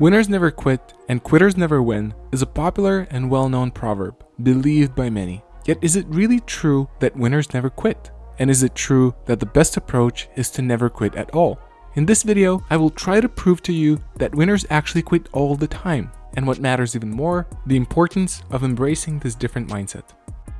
Winners never quit and quitters never win is a popular and well-known proverb, believed by many. Yet is it really true that winners never quit? And is it true that the best approach is to never quit at all? In this video, I will try to prove to you that winners actually quit all the time, and what matters even more, the importance of embracing this different mindset.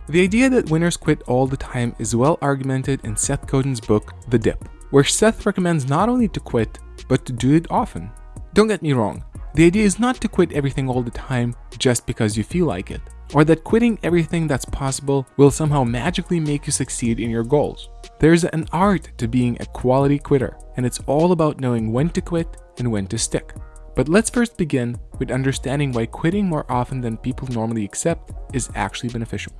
The idea that winners quit all the time is well argumented in Seth Godin's book, The Dip, where Seth recommends not only to quit, but to do it often. Don't get me wrong, the idea is not to quit everything all the time just because you feel like it, or that quitting everything that's possible will somehow magically make you succeed in your goals. There's an art to being a quality quitter, and it's all about knowing when to quit and when to stick. But let's first begin with understanding why quitting more often than people normally accept is actually beneficial.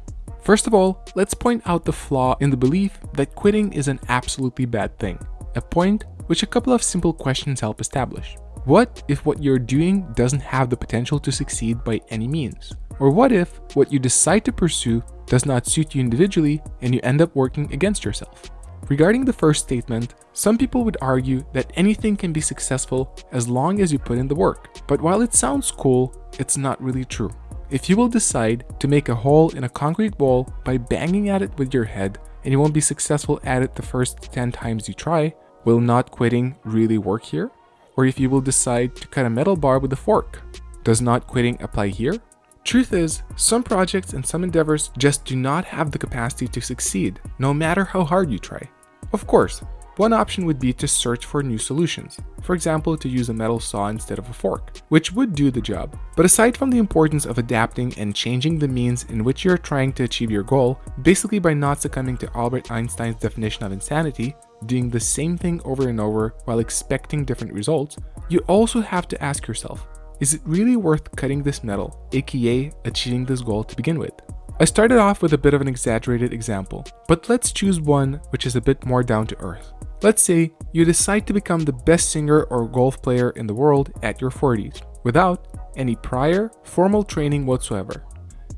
First of all, let's point out the flaw in the belief that quitting is an absolutely bad thing, a point which a couple of simple questions help establish. What if what you're doing doesn't have the potential to succeed by any means? Or what if what you decide to pursue does not suit you individually and you end up working against yourself? Regarding the first statement, some people would argue that anything can be successful as long as you put in the work. But while it sounds cool, it's not really true. If you will decide to make a hole in a concrete wall by banging at it with your head and you won't be successful at it the first 10 times you try, will not quitting really work here? Or if you will decide to cut a metal bar with a fork. Does not quitting apply here? Truth is, some projects and some endeavors just do not have the capacity to succeed, no matter how hard you try. Of course, one option would be to search for new solutions, for example to use a metal saw instead of a fork, which would do the job. But aside from the importance of adapting and changing the means in which you are trying to achieve your goal, basically by not succumbing to Albert Einstein's definition of insanity, doing the same thing over and over while expecting different results, you also have to ask yourself, is it really worth cutting this metal, aka achieving this goal to begin with? I started off with a bit of an exaggerated example, but let's choose one which is a bit more down to earth. Let's say you decide to become the best singer or golf player in the world at your 40s, without any prior, formal training whatsoever.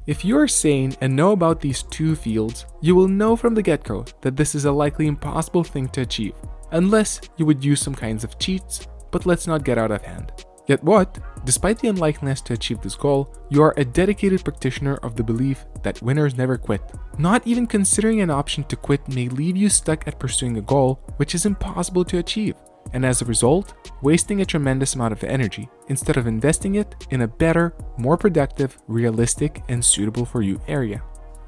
If you are sane and know about these two fields, you will know from the get-go that this is a likely impossible thing to achieve, unless you would use some kinds of cheats, but let's not get out of hand. Yet what, despite the unlikeliness to achieve this goal, you are a dedicated practitioner of the belief that winners never quit. Not even considering an option to quit may leave you stuck at pursuing a goal which is impossible to achieve and as a result, wasting a tremendous amount of energy instead of investing it in a better, more productive, realistic, and suitable for you area.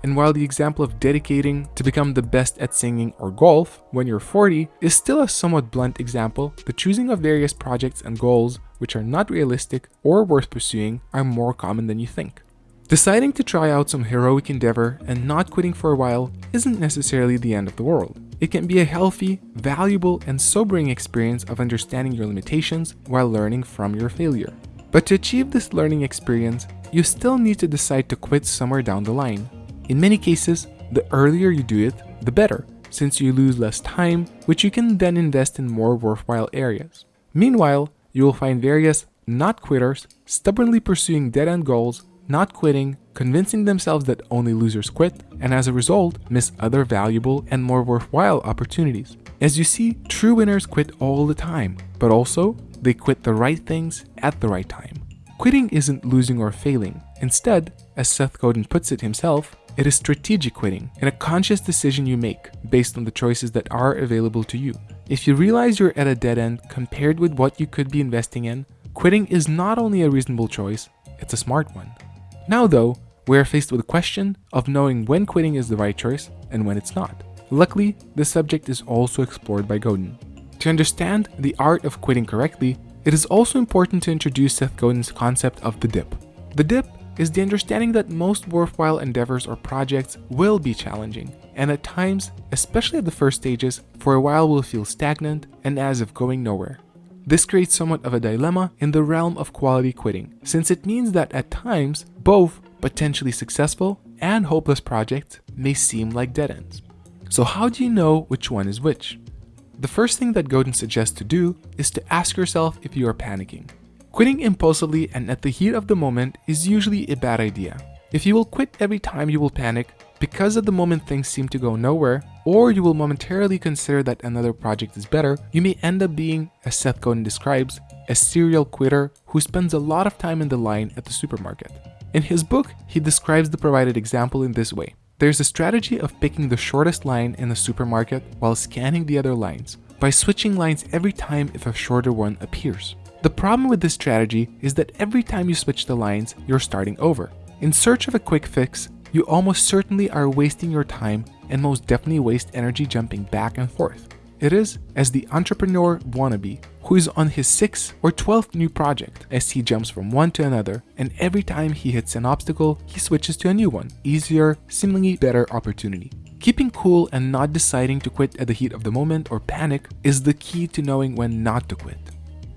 And while the example of dedicating to become the best at singing or golf when you're 40 is still a somewhat blunt example, the choosing of various projects and goals which are not realistic or worth pursuing are more common than you think. Deciding to try out some heroic endeavor and not quitting for a while isn't necessarily the end of the world. It can be a healthy, valuable, and sobering experience of understanding your limitations while learning from your failure. But to achieve this learning experience, you still need to decide to quit somewhere down the line. In many cases, the earlier you do it, the better, since you lose less time, which you can then invest in more worthwhile areas. Meanwhile, you will find various not quitters stubbornly pursuing dead-end goals not quitting, convincing themselves that only losers quit, and as a result, miss other valuable and more worthwhile opportunities. As you see, true winners quit all the time, but also, they quit the right things at the right time. Quitting isn't losing or failing. Instead, as Seth Godin puts it himself, it is strategic quitting and a conscious decision you make based on the choices that are available to you. If you realize you're at a dead end compared with what you could be investing in, quitting is not only a reasonable choice, it's a smart one. Now though, we are faced with the question of knowing when quitting is the right choice and when it's not. Luckily, this subject is also explored by Godin. To understand the art of quitting correctly, it is also important to introduce Seth Godin's concept of the dip. The dip is the understanding that most worthwhile endeavors or projects will be challenging, and at times, especially at the first stages, for a while will feel stagnant and as if going nowhere. This creates somewhat of a dilemma in the realm of quality quitting, since it means that at times, both potentially successful and hopeless projects may seem like dead ends. So how do you know which one is which? The first thing that Godin suggests to do is to ask yourself if you are panicking. Quitting impulsively and at the heat of the moment is usually a bad idea. If you will quit every time you will panic, because at the moment things seem to go nowhere, or you will momentarily consider that another project is better, you may end up being, as Seth Godin describes, a serial quitter who spends a lot of time in the line at the supermarket. In his book, he describes the provided example in this way. There's a strategy of picking the shortest line in the supermarket while scanning the other lines, by switching lines every time if a shorter one appears. The problem with this strategy is that every time you switch the lines, you're starting over. In search of a quick fix, you almost certainly are wasting your time and most definitely waste energy jumping back and forth. It is as the entrepreneur wannabe who is on his 6th or 12th new project as he jumps from one to another and every time he hits an obstacle, he switches to a new one, easier, seemingly better opportunity. Keeping cool and not deciding to quit at the heat of the moment or panic is the key to knowing when not to quit.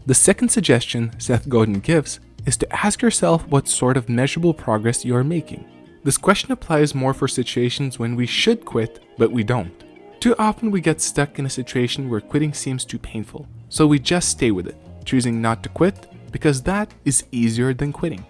The second suggestion Seth Godin gives is to ask yourself what sort of measurable progress you are making. This question applies more for situations when we should quit, but we don't. Too often we get stuck in a situation where quitting seems too painful, so we just stay with it, choosing not to quit because that is easier than quitting.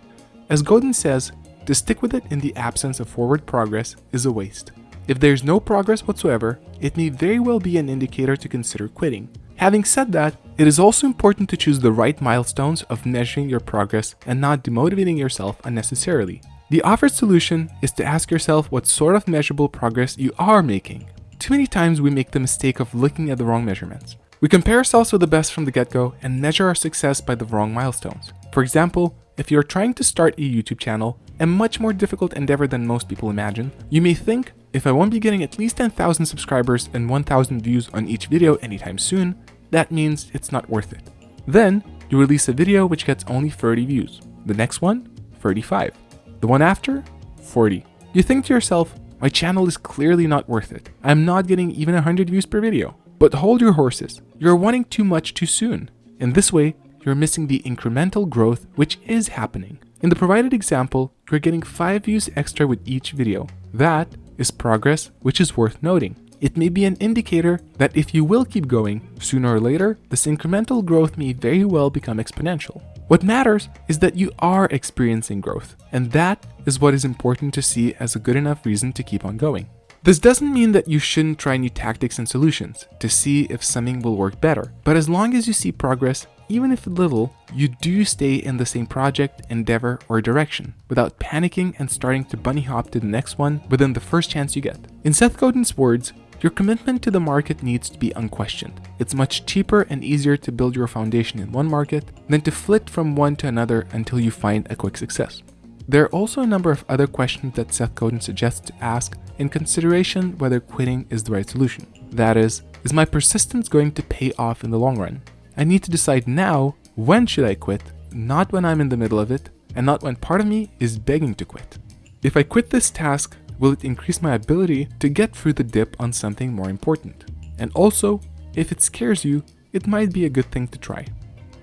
As Godin says, to stick with it in the absence of forward progress is a waste. If there's no progress whatsoever, it may very well be an indicator to consider quitting. Having said that, it is also important to choose the right milestones of measuring your progress and not demotivating yourself unnecessarily. The offered solution is to ask yourself what sort of measurable progress you are making. Too many times we make the mistake of looking at the wrong measurements. We compare ourselves with the best from the get-go and measure our success by the wrong milestones. For example, if you're trying to start a YouTube channel, a much more difficult endeavor than most people imagine, you may think, if I won't be getting at least 10,000 subscribers and 1,000 views on each video anytime soon, that means it's not worth it. Then, you release a video which gets only 30 views. The next one, 35. The one after, 40. You think to yourself, my channel is clearly not worth it. I'm not getting even 100 views per video. But hold your horses. You're wanting too much too soon. In this way, you're missing the incremental growth which is happening. In the provided example, you're getting 5 views extra with each video. That is progress which is worth noting. It may be an indicator that if you will keep going, sooner or later, this incremental growth may very well become exponential. What matters is that you are experiencing growth, and that is what is important to see as a good enough reason to keep on going. This doesn't mean that you shouldn't try new tactics and solutions to see if something will work better, but as long as you see progress, even if little, you do stay in the same project, endeavor, or direction without panicking and starting to bunny hop to the next one within the first chance you get. In Seth Godin's words, your commitment to the market needs to be unquestioned. It's much cheaper and easier to build your foundation in one market than to flit from one to another until you find a quick success. There are also a number of other questions that Seth Godin suggests to ask in consideration whether quitting is the right solution. That is, is my persistence going to pay off in the long run? I need to decide now when should I quit, not when I'm in the middle of it, and not when part of me is begging to quit. If I quit this task, will it increase my ability to get through the dip on something more important? And also, if it scares you, it might be a good thing to try.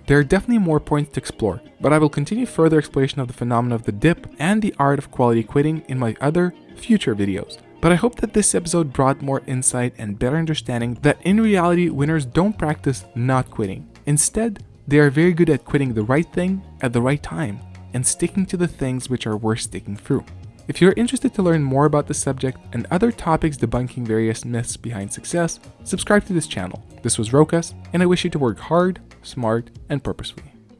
There are definitely more points to explore, but I will continue further exploration of the phenomenon of the dip and the art of quality quitting in my other, future videos. But I hope that this episode brought more insight and better understanding that in reality, winners don't practice not quitting. Instead, they are very good at quitting the right thing at the right time and sticking to the things which are worth sticking through. If you're interested to learn more about the subject and other topics debunking various myths behind success, subscribe to this channel. This was Rokas, and I wish you to work hard, smart, and purposefully.